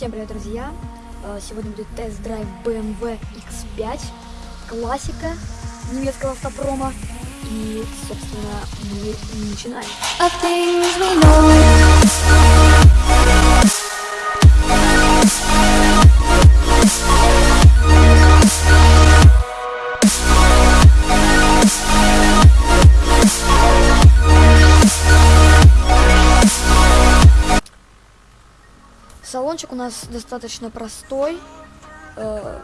Всем привет, друзья! Э, Сегодня будет тест-драйв BMW X5, классика немецкого автопрома. И, собственно, мы начинаем. Салончик у нас достаточно простой, э,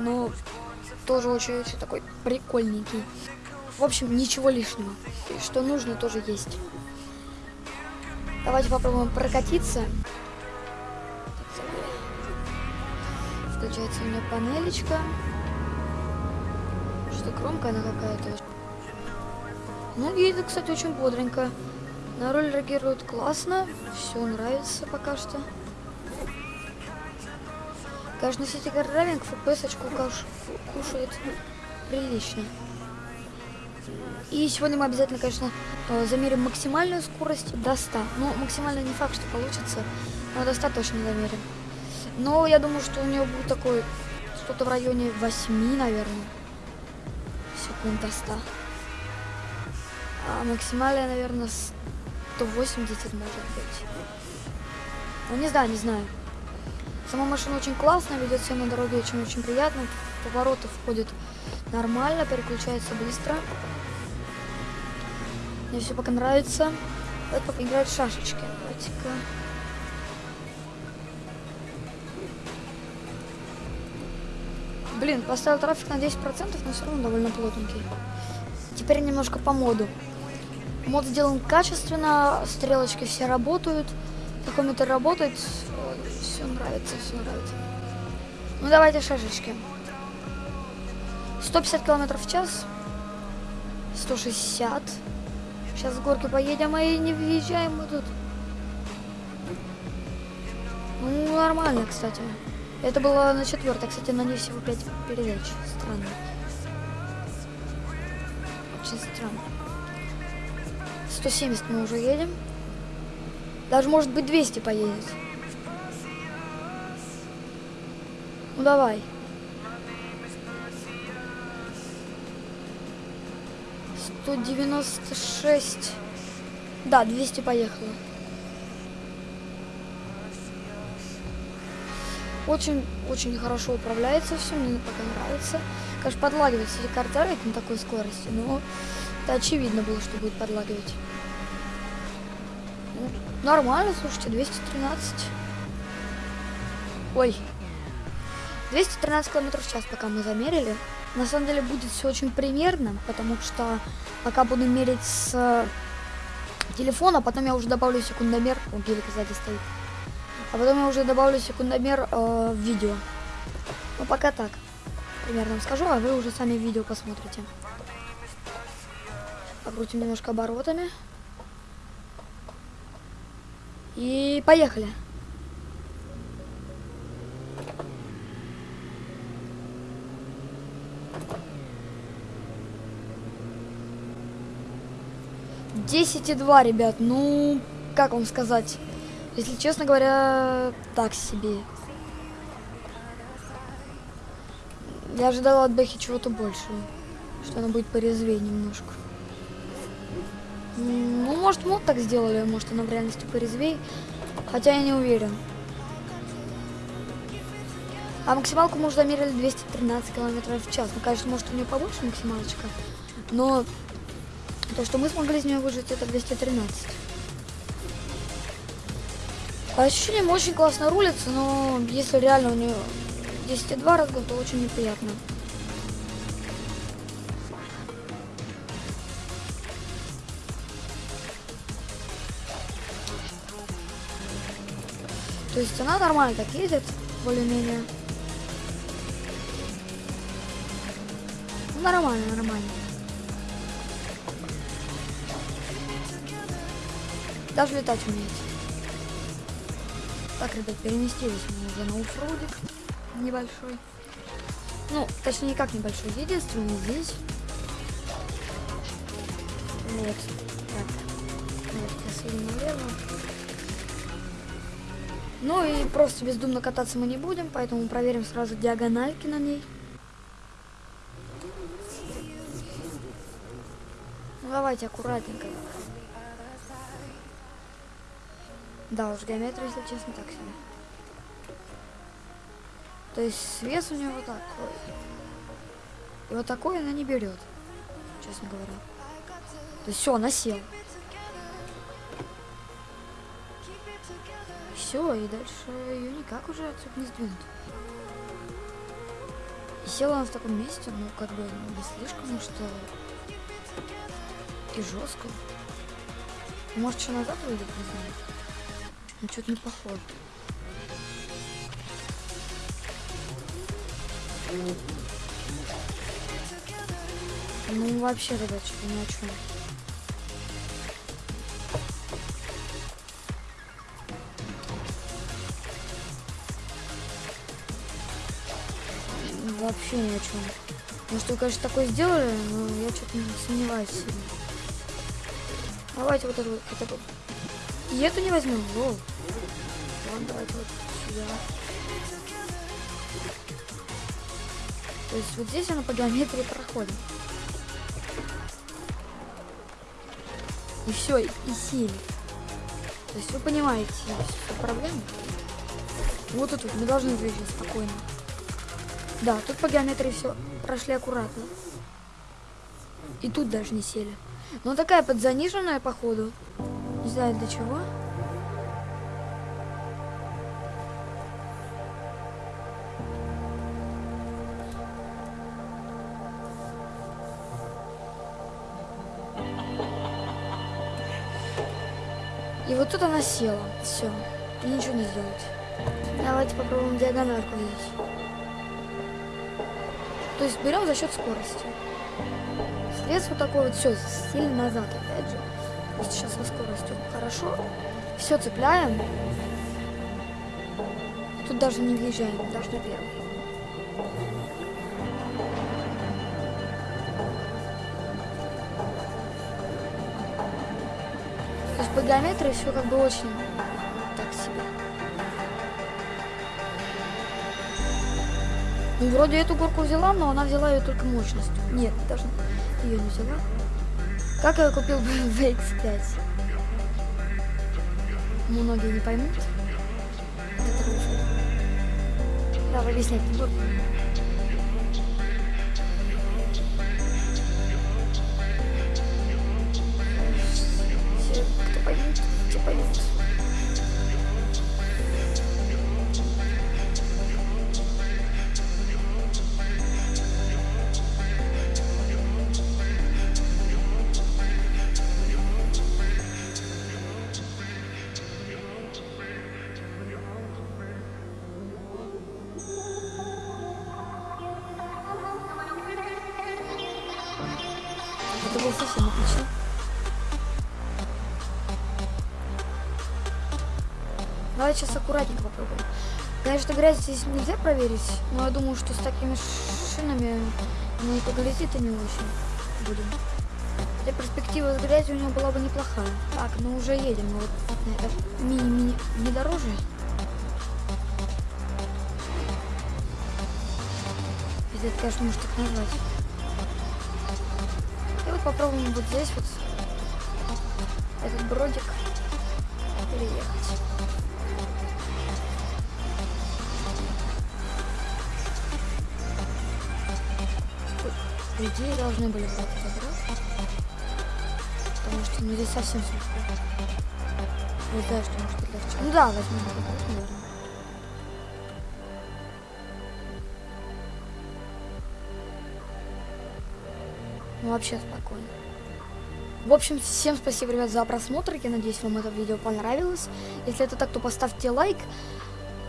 но тоже очень-очень такой прикольненький. В общем, ничего лишнего. И Что нужно, тоже есть. Давайте попробуем прокатиться. Включается у меня панелечка. Что громкая она какая-то. Ну, едет, кстати, очень бодренько. На руль реагирует классно. Все нравится пока что. Конечно, сети FPS-очку каш- кушает прилично. И сегодня мы обязательно, конечно, э, замерим максимальную скорость до 100. Ну, максимально не факт, что получится, но до 100 точно замерим. Но я думаю, что у нее будет такой, что-то в районе 8, наверное, секунд до 100. А максимальная, наверное, 180 может быть. Ну, не знаю, не знаю. Сама машина очень классная, ведет себя на дороге очень-очень приятно. Повороты входит нормально, переключается быстро. Мне все пока нравится. Давайте пока играть шашечки. Давайте-ка. Блин, поставил трафик на 10%, но все равно довольно плотненький. Теперь немножко по моду. Мод сделан качественно, стрелочки все работают. Такометр работает. Все нравится, все нравится. Ну давайте шашечки. 150 километров в час. 160. Сейчас с горки поедем, и не въезжаем мы тут. Ну, нормально, кстати. Это было на четвертой, кстати, на ней всего 5 передач. Странно. Очень странно. 170 мы уже едем. Даже, может быть, 200 поедет. Ну, давай. 196. Да, 200 поехало. Очень, очень хорошо управляется все, мне пока нравится. Конечно, подлагивает если картавит на такой скорости, но это очевидно было, что будет подлагивать. Нормально, слушайте, 213. Ой. 213 км в час, пока мы замерили. На самом деле будет все очень примерно, потому что пока буду мерить с э, телефона, потом я уже добавлю секундомер. О, гелик сзади стоит. А потом я уже добавлю секундомер э, в видео. Ну, пока так. Примерно скажу, а вы уже сами видео посмотрите. Покрутим немножко оборотами. И поехали. Десять и два, ребят. Ну, как вам сказать? Если честно говоря, так себе. Я ожидала от Бэхи чего-то большего. Что она будет порезвее немножко. Ну, может, мод так сделали, может, она в реальности порезвей. Хотя я не уверен. А максималку мы уже замерили 213 км в час. Ну, конечно, может, у нее побольше максималочка. Но то, что мы смогли из нее выжить, это 213. По ощущениям очень классно рулится, но если реально у нее 10,2 разгон, то очень неприятно. То есть она нормально так едет, более-менее. Ну, Нормально, нормально. Даже летать умеет. Так, ребят, переместились мы уже на оффроудик небольшой. Ну, точнее, никак небольшой, единственный здесь. Вот. Так. Вот, я налево. Ну и просто бездумно кататься мы не будем, поэтому проверим сразу диагональки на ней. Ну давайте аккуратненько. Да, уж геометрия, если честно, так себе. То есть вес у нее вот такой. И вот такой она не берет, честно говоря. То есть все, она села. Все, и дальше ее никак уже отсюда не сдвинуть. И села она в таком месте, ну, как бы, ну, не слишком, что и жестко. Может, еще назад выйдет, не знаю. Ну, что-то не похоже. Ну, вообще, ребят, что-то ни о чем. Вообще ни о чем. Может, вы, конечно, такое сделали, но я что-то не сомневаюсь сильно. Давайте вот эту хотя бы. И эту не возьмем. Воу. Ладно, давайте вот сюда. То есть вот здесь она по геометрии проходит. И все, и сели. То есть вы понимаете всю проблему. Вот тут вот мы должны выжить спокойно. Да, тут по геометрии все прошли аккуратно. И тут даже не сели. Но такая подзаниженная, походу. Не знаю для чего. И вот тут она села. Все. Ничего не сделать. Давайте попробуем диагональку здесь. То есть берем за счет скорости. Срез вот такой вот, все, сильно назад, опять же. Сейчас со скоростью хорошо. Все цепляем. Тут даже не въезжаем, даже на первый. То есть по геометрии все как бы очень так себе. Ну, вроде эту горку взяла, но она взяла ее только мощностью. Нет, даже ее не взяла. Как я купил в X5? Многие не поймут. Давай объяснять. Все, кто поймет, те поймут. Это было совсем отлично. Давай сейчас аккуратненько попробуем. Конечно, грязь здесь нельзя проверить, но я думаю, что с такими шинами мы по грязи-то не очень будем. Хотя перспектива с грязью у него была бы неплохая. Так, мы уже едем. Мы вот на это мини-мини внедорожье. Если это, конечно, может так назвать. Попробуем вот здесь вот этот бродик переехать. По должны были брать забрать. Потому что ну здесь совсем слегка. Не знаю, что может легче. Ну да, возьмем наверное. Вообще спокойно. В общем, всем спасибо, ребят, за просмотр. Я надеюсь, вам это видео понравилось. Если это так, то поставьте лайк,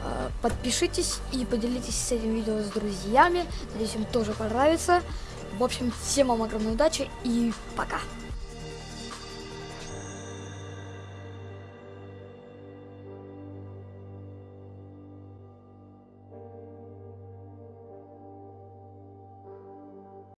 э, подпишитесь и поделитесь с этим видео с друзьями. Надеюсь, им тоже понравится. В общем, всем вам огромной удачи и пока.